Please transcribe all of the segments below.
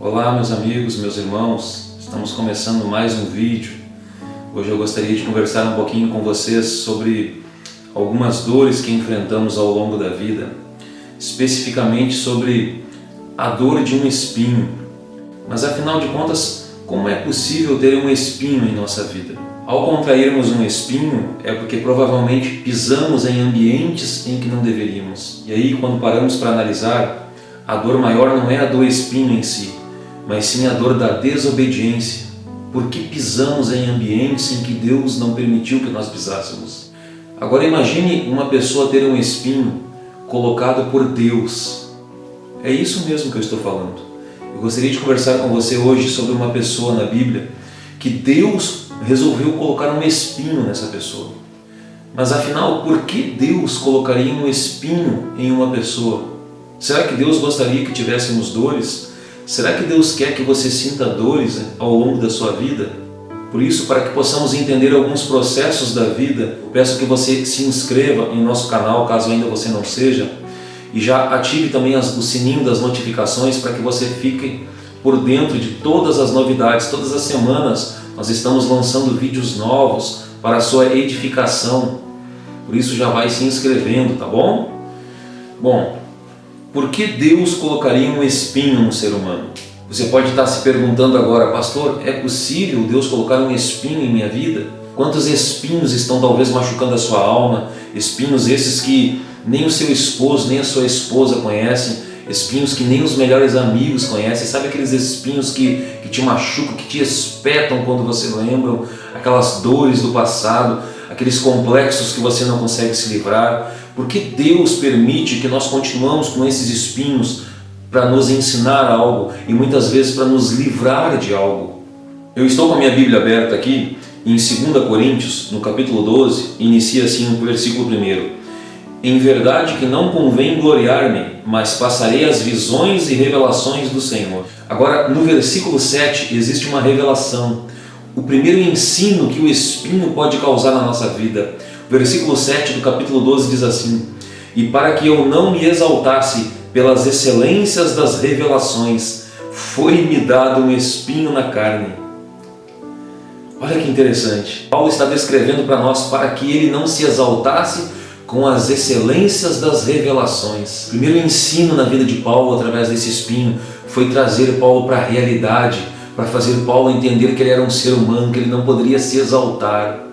Olá meus amigos, meus irmãos, estamos começando mais um vídeo. Hoje eu gostaria de conversar um pouquinho com vocês sobre algumas dores que enfrentamos ao longo da vida, especificamente sobre a dor de um espinho. Mas afinal de contas, como é possível ter um espinho em nossa vida? Ao contrairmos um espinho, é porque provavelmente pisamos em ambientes em que não deveríamos. E aí, quando paramos para analisar, a dor maior não é a do espinho em si, mas sim a dor da desobediência, porque pisamos em ambientes em que Deus não permitiu que nós pisássemos. Agora imagine uma pessoa ter um espinho colocado por Deus. É isso mesmo que eu estou falando. Eu gostaria de conversar com você hoje sobre uma pessoa na Bíblia que Deus resolveu colocar um espinho nessa pessoa. Mas afinal, por que Deus colocaria um espinho em uma pessoa? Será que Deus gostaria que tivéssemos dores? Será que Deus quer que você sinta dores ao longo da sua vida? Por isso, para que possamos entender alguns processos da vida, peço que você se inscreva em nosso canal, caso ainda você não seja, e já ative também o sininho das notificações para que você fique por dentro de todas as novidades. Todas as semanas nós estamos lançando vídeos novos para a sua edificação. Por isso já vai se inscrevendo, tá bom? Bom, por que Deus colocaria um espinho no ser humano? Você pode estar se perguntando agora, pastor, é possível Deus colocar um espinho em minha vida? Quantos espinhos estão talvez machucando a sua alma? Espinhos esses que nem o seu esposo, nem a sua esposa conhecem, espinhos que nem os melhores amigos conhecem, sabe aqueles espinhos que, que te machucam, que te espetam quando você lembra, aquelas dores do passado, aqueles complexos que você não consegue se livrar, porque Deus permite que nós continuamos com esses espinhos para nos ensinar algo e muitas vezes para nos livrar de algo. Eu estou com a minha Bíblia aberta aqui em 2 Coríntios, no capítulo 12, inicia assim o versículo 1. Em verdade que não convém gloriar-me, mas passarei as visões e revelações do Senhor. Agora, no versículo 7 existe uma revelação, o primeiro ensino que o espinho pode causar na nossa vida. Versículo 7 do capítulo 12 diz assim, E para que eu não me exaltasse pelas excelências das revelações, foi-me dado um espinho na carne. Olha que interessante. Paulo está descrevendo para nós para que ele não se exaltasse com as excelências das revelações. O primeiro ensino na vida de Paulo através desse espinho foi trazer Paulo para a realidade, para fazer Paulo entender que ele era um ser humano, que ele não poderia se exaltar.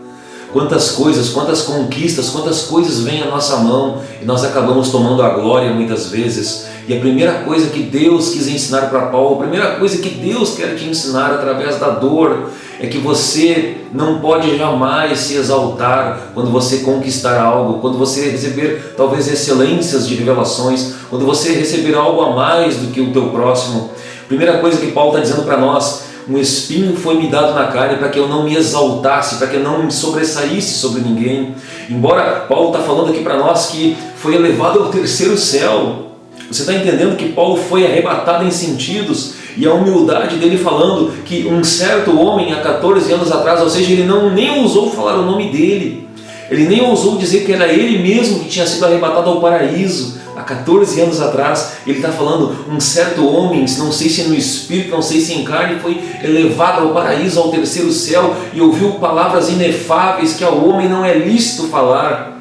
Quantas coisas, quantas conquistas, quantas coisas vêm à nossa mão e nós acabamos tomando a glória muitas vezes. E a primeira coisa que Deus quis ensinar para Paulo, a primeira coisa que Deus quer te ensinar através da dor, é que você não pode jamais se exaltar quando você conquistar algo, quando você receber talvez excelências de revelações, quando você receber algo a mais do que o teu próximo. Primeira coisa que Paulo está dizendo para nós, um espinho foi me dado na carne para que eu não me exaltasse, para que eu não me sobressaísse sobre ninguém. Embora Paulo está falando aqui para nós que foi elevado ao terceiro céu. Você está entendendo que Paulo foi arrebatado em sentidos e a humildade dele falando que um certo homem há 14 anos atrás, ou seja, ele não nem ousou falar o nome dele. Ele nem ousou dizer que era ele mesmo que tinha sido arrebatado ao paraíso há 14 anos atrás, ele está falando, um certo homem, não sei se no espírito, não sei se em carne, foi elevado ao paraíso, ao terceiro céu, e ouviu palavras inefáveis que ao homem não é lícito falar.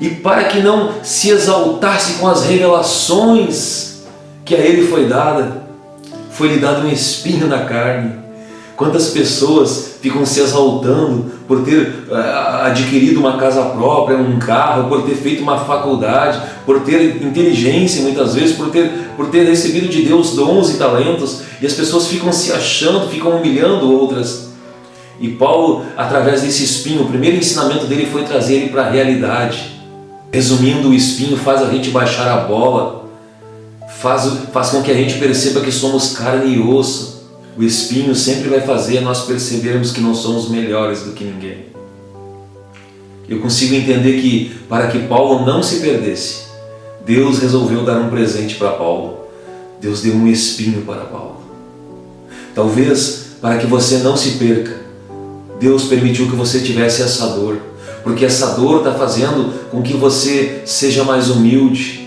E para que não se exaltasse com as revelações que a ele foi dada, foi-lhe dado um espinho na carne, Quantas pessoas ficam se exaltando por ter uh, adquirido uma casa própria, um carro, por ter feito uma faculdade, por ter inteligência muitas vezes, por ter, por ter recebido de Deus dons e talentos, e as pessoas ficam se achando, ficam humilhando outras. E Paulo, através desse espinho, o primeiro ensinamento dele foi trazer ele para a realidade. Resumindo, o espinho faz a gente baixar a bola, faz, faz com que a gente perceba que somos carne e osso, o espinho sempre vai fazer nós percebermos que não somos melhores do que ninguém. Eu consigo entender que, para que Paulo não se perdesse, Deus resolveu dar um presente para Paulo. Deus deu um espinho para Paulo. Talvez, para que você não se perca, Deus permitiu que você tivesse essa dor, porque essa dor está fazendo com que você seja mais humilde.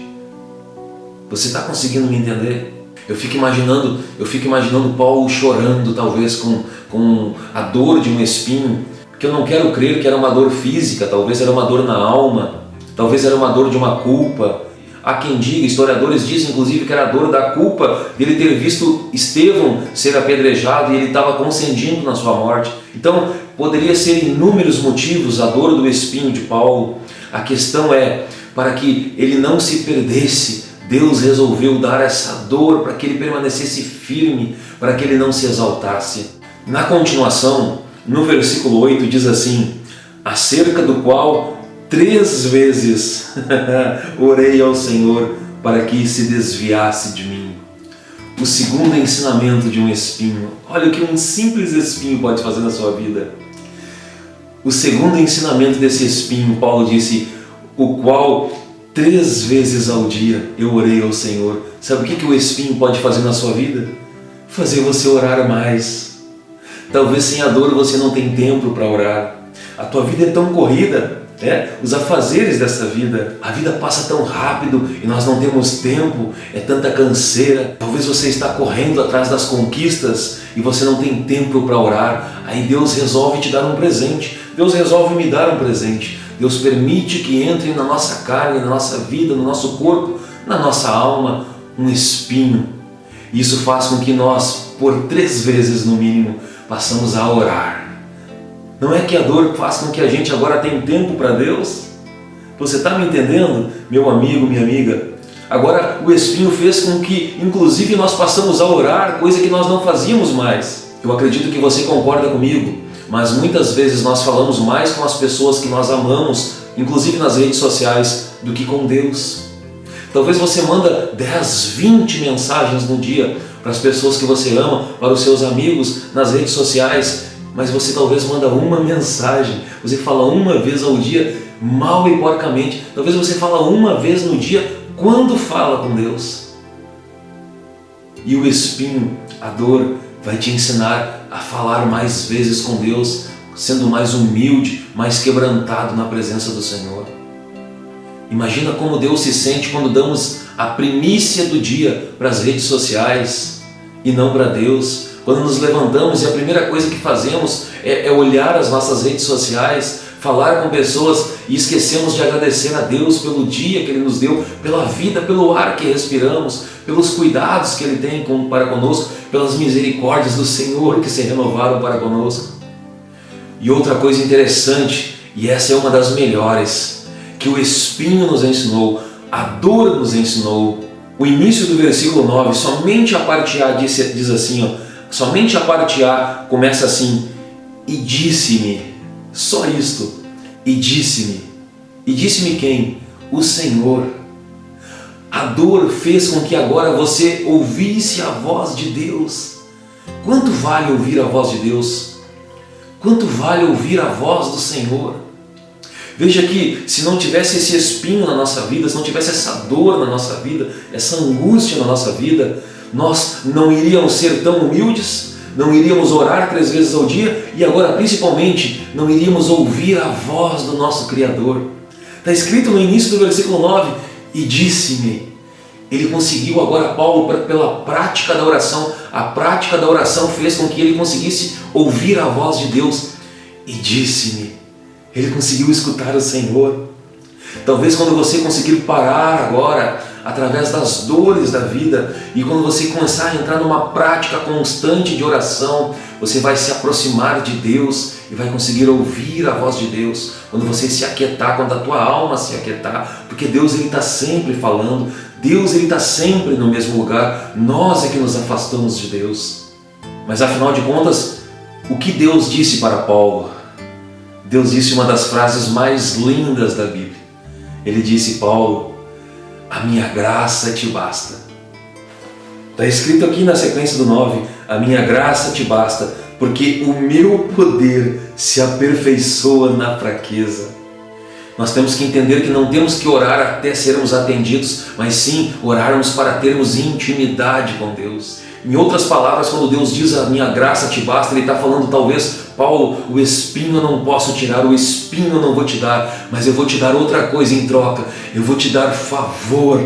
Você está conseguindo me entender? Eu fico imaginando, eu fico imaginando Paulo chorando, talvez com, com a dor de um espinho, que eu não quero crer que era uma dor física, talvez era uma dor na alma, talvez era uma dor de uma culpa. Há quem diga, historiadores dizem inclusive que era a dor da culpa dele ter visto Estevão ser apedrejado e ele estava consentindo na sua morte. Então, poderia ser inúmeros motivos a dor do espinho de Paulo. A questão é, para que ele não se perdesse, Deus resolveu dar essa dor para que ele permanecesse firme, para que ele não se exaltasse. Na continuação, no versículo 8 diz assim, acerca do qual três vezes orei ao Senhor para que se desviasse de mim. O segundo ensinamento de um espinho. Olha o que um simples espinho pode fazer na sua vida. O segundo ensinamento desse espinho, Paulo disse, o qual Três vezes ao dia eu orei ao Senhor. Sabe o que, que o espinho pode fazer na sua vida? Fazer você orar mais. Talvez sem a dor você não tem tempo para orar. A tua vida é tão corrida, né? os afazeres dessa vida. A vida passa tão rápido e nós não temos tempo, é tanta canseira. Talvez você está correndo atrás das conquistas e você não tem tempo para orar. Aí Deus resolve te dar um presente. Deus resolve me dar um presente. Deus permite que entre na nossa carne, na nossa vida, no nosso corpo, na nossa alma, um espinho. Isso faz com que nós, por três vezes no mínimo, passamos a orar. Não é que a dor faz com que a gente agora tenha tempo para Deus? Você está me entendendo, meu amigo, minha amiga? Agora o espinho fez com que, inclusive, nós passamos a orar, coisa que nós não fazíamos mais. Eu acredito que você concorda comigo mas muitas vezes nós falamos mais com as pessoas que nós amamos, inclusive nas redes sociais, do que com Deus. Talvez você manda 10, 20 mensagens no dia para as pessoas que você ama, para os seus amigos nas redes sociais, mas você talvez manda uma mensagem, você fala uma vez ao dia, mal e porcamente, talvez você fala uma vez no dia, quando fala com Deus. E o espinho, a dor, vai te ensinar a falar mais vezes com Deus, sendo mais humilde, mais quebrantado na presença do Senhor. Imagina como Deus se sente quando damos a primícia do dia para as redes sociais e não para Deus. Quando nos levantamos e a primeira coisa que fazemos é, é olhar as nossas redes sociais, falar com pessoas e esquecemos de agradecer a Deus pelo dia que Ele nos deu, pela vida, pelo ar que respiramos, pelos cuidados que Ele tem para conosco, pelas misericórdias do Senhor que se renovaram para conosco. E outra coisa interessante, e essa é uma das melhores, que o Espinho nos ensinou, a dor nos ensinou. O início do versículo 9, somente a parte A diz, diz assim, ó, somente a parte A começa assim, e disse-me, só isto. E disse-me. E disse-me quem? O Senhor. A dor fez com que agora você ouvisse a voz de Deus. Quanto vale ouvir a voz de Deus? Quanto vale ouvir a voz do Senhor? Veja que se não tivesse esse espinho na nossa vida, se não tivesse essa dor na nossa vida, essa angústia na nossa vida, nós não iríamos ser tão humildes, não iríamos orar três vezes ao dia e agora principalmente não iríamos ouvir a voz do nosso Criador. Está escrito no início do versículo 9, e disse-me, ele conseguiu agora, Paulo, pela prática da oração, a prática da oração fez com que ele conseguisse ouvir a voz de Deus e disse-me, ele conseguiu escutar o Senhor. Talvez quando você conseguir parar agora através das dores da vida e quando você começar a entrar numa prática constante de oração, você vai se aproximar de Deus e vai conseguir ouvir a voz de Deus quando você se aquietar, quando a tua alma se aquietar, porque Deus está sempre falando, Deus está sempre no mesmo lugar, nós é que nos afastamos de Deus. Mas afinal de contas, o que Deus disse para Paulo? Deus disse uma das frases mais lindas da Bíblia. Ele disse, Paulo, a minha graça te basta. Está escrito aqui na sequência do 9, a minha graça te basta, porque o meu poder se aperfeiçoa na fraqueza. Nós temos que entender que não temos que orar até sermos atendidos, mas sim orarmos para termos intimidade com Deus. Em outras palavras, quando Deus diz a minha graça te basta, Ele está falando talvez, Paulo, o espinho eu não posso tirar, o espinho eu não vou te dar, mas eu vou te dar outra coisa em troca, eu vou te dar favor.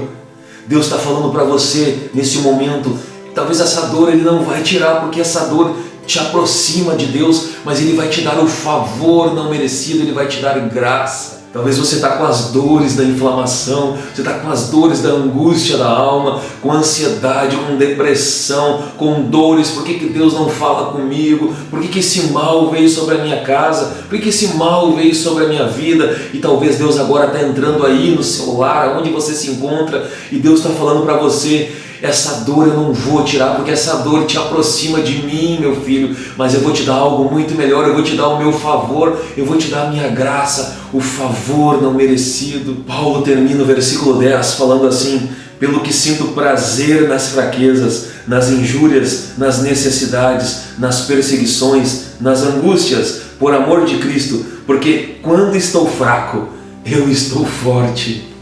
Deus está falando para você nesse momento, talvez essa dor ele não vai tirar, porque essa dor te aproxima de Deus, mas Ele vai te dar o favor não merecido, Ele vai te dar graça. Talvez você está com as dores da inflamação, você está com as dores da angústia da alma, com ansiedade, com depressão, com dores. Por que, que Deus não fala comigo? Por que, que esse mal veio sobre a minha casa? Por que, que esse mal veio sobre a minha vida? E talvez Deus agora está entrando aí no seu lar, onde você se encontra, e Deus está falando para você: essa dor eu não vou tirar, porque essa dor te aproxima de mim, meu filho, mas eu vou te dar algo muito melhor, eu vou te dar o meu favor, eu vou te dar a minha graça, o favor não merecido. Paulo termina o versículo 10 falando assim, pelo que sinto prazer nas fraquezas, nas injúrias, nas necessidades, nas perseguições, nas angústias, por amor de Cristo, porque quando estou fraco, eu estou forte.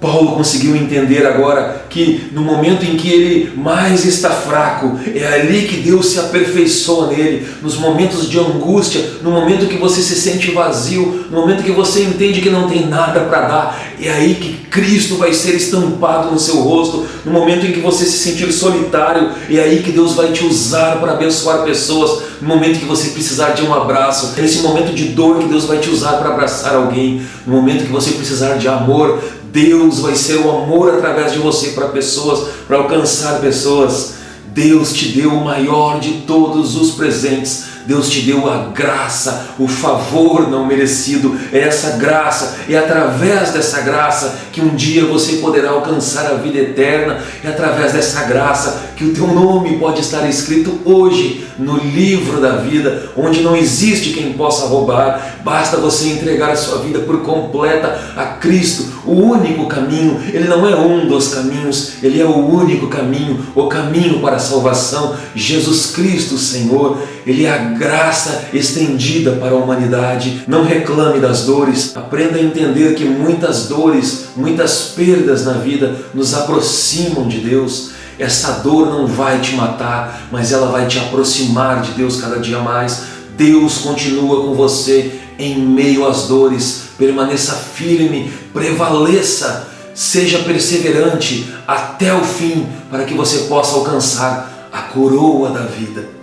Paulo conseguiu entender agora que no momento em que ele mais está fraco, é ali que Deus se aperfeiçoa nele, nos momentos de angústia, no momento que você se sente vazio, no momento que você entende que não tem nada para dar, é aí que Cristo vai ser estampado no seu rosto, no momento em que você se sentir solitário, é aí que Deus vai te usar para abençoar pessoas, no momento que você precisar de um abraço, é nesse momento de dor que Deus vai te usar para abraçar alguém, no momento que você precisar de amor, Deus vai ser o amor através de você para pessoas, para alcançar pessoas. Deus te deu o maior de todos os presentes Deus te deu a graça, o favor não merecido. É essa graça, é através dessa graça que um dia você poderá alcançar a vida eterna. É através dessa graça que o teu nome pode estar escrito hoje no livro da vida, onde não existe quem possa roubar. Basta você entregar a sua vida por completa a Cristo, o único caminho. Ele não é um dos caminhos, ele é o único caminho, o caminho para a salvação. Jesus Cristo, Senhor, ele é a graça estendida para a humanidade. Não reclame das dores, aprenda a entender que muitas dores, muitas perdas na vida nos aproximam de Deus. Essa dor não vai te matar, mas ela vai te aproximar de Deus cada dia mais. Deus continua com você em meio às dores. Permaneça firme, prevaleça, seja perseverante até o fim, para que você possa alcançar a coroa da vida.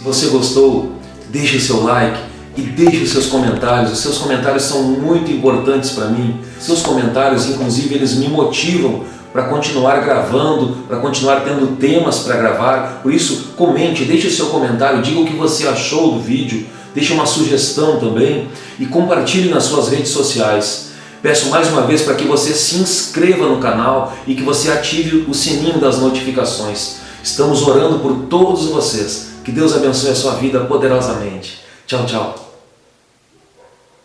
Se você gostou, deixe seu like e deixe seus comentários. Os seus comentários são muito importantes para mim. Seus comentários, inclusive, eles me motivam para continuar gravando, para continuar tendo temas para gravar. Por isso, comente, deixe o seu comentário, diga o que você achou do vídeo, deixe uma sugestão também e compartilhe nas suas redes sociais. Peço mais uma vez para que você se inscreva no canal e que você ative o sininho das notificações. Estamos orando por todos vocês. Que Deus abençoe a sua vida poderosamente. Tchau, tchau.